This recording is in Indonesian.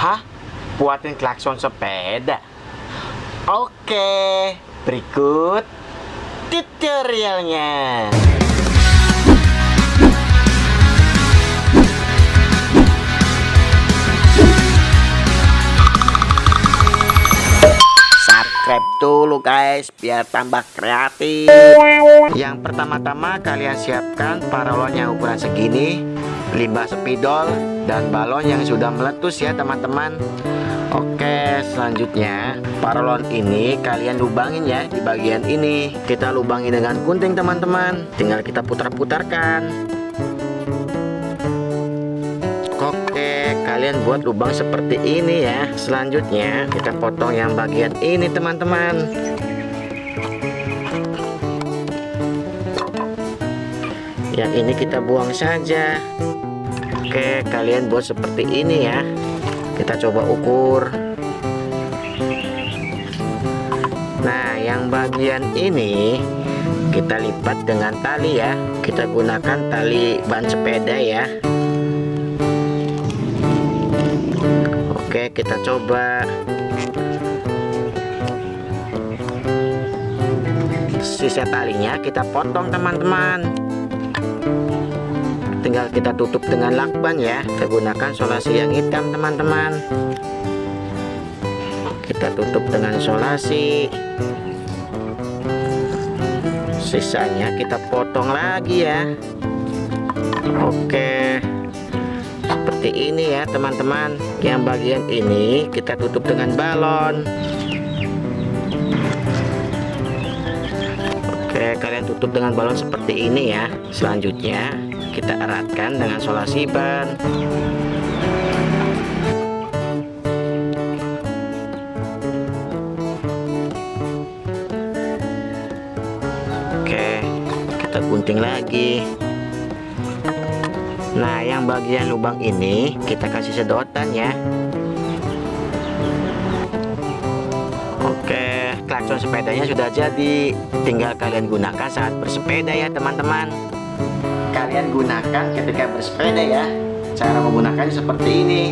Hah? Buatin klakson sepeda? Oke, berikut tutorialnya. Subscribe dulu guys, biar tambah kreatif. Yang pertama-tama kalian siapkan paralon yang ukuran segini, limbah spidol, dan balon yang sudah meletus ya teman-teman. Oke, selanjutnya paralon ini kalian lubangin ya di bagian ini. Kita lubangin dengan gunting teman-teman. Tinggal kita putar-putarkan. Oke, kalian buat lubang seperti ini ya. Selanjutnya kita potong yang bagian ini teman-teman. Yang ini kita buang saja. Oke, kalian buat seperti ini ya. Kita coba ukur. Nah yang bagian ini kita lipat dengan tali ya. Kita gunakan tali ban sepeda ya. Oke kita coba. Sisa talinya kita potong teman-teman tinggal kita tutup dengan lakban ya. Kita gunakan solasi yang hitam teman-teman. Kita tutup dengan solasi. Sisanya kita potong lagi ya. Oke. Seperti ini ya teman-teman. Yang bagian ini kita tutup dengan balon. Oke kalian tutup dengan balon seperti ini ya selanjutnya kita eratkan dengan solasi ban oke kita gunting lagi. Nah yang bagian lubang ini kita kasih sedotan ya. Oke, klakson sepedanya sudah jadi. Tinggal kalian gunakan saat bersepeda ya, teman-teman kalian gunakan ketika bersepeda ya. Cara menggunakannya seperti ini